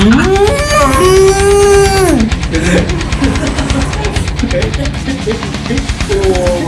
Mm.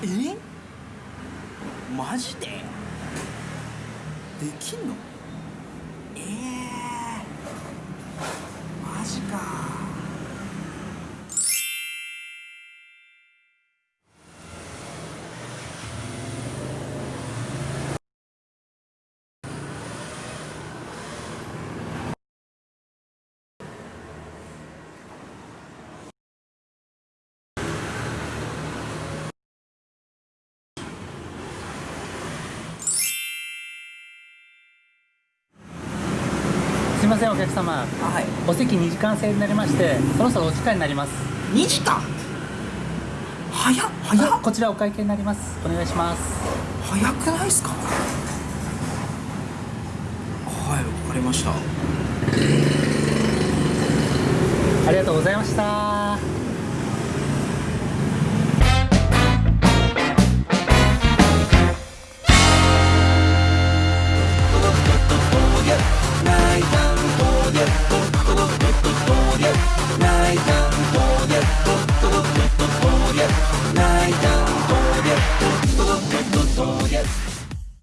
え？マジで？できんの？ええマジかすいませんお客様。はい。お席2時間制になりましてそろそろお時間になります。2時間？早っ早っ。こちらお会計になります。お願いします。早くないっすか？はいわかりました。ありがとうございました Yeah.